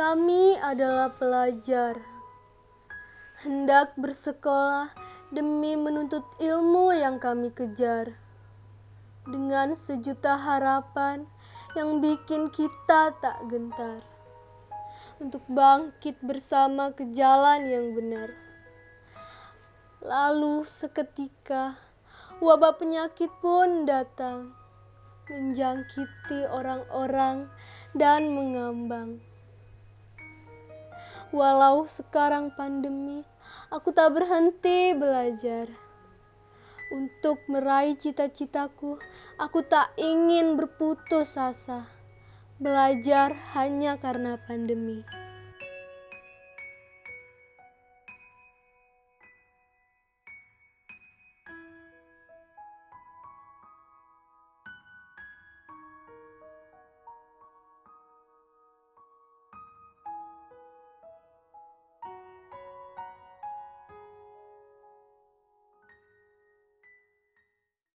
Kami adalah pelajar, hendak bersekolah demi menuntut ilmu yang kami kejar. Dengan sejuta harapan yang bikin kita tak gentar. Untuk bangkit bersama ke jalan yang benar. Lalu seketika wabah penyakit pun datang. Menjangkiti orang-orang dan mengambang. Walau sekarang pandemi, aku tak berhenti belajar. Untuk meraih cita-citaku, aku tak ingin berputus asa. Belajar hanya karena pandemi.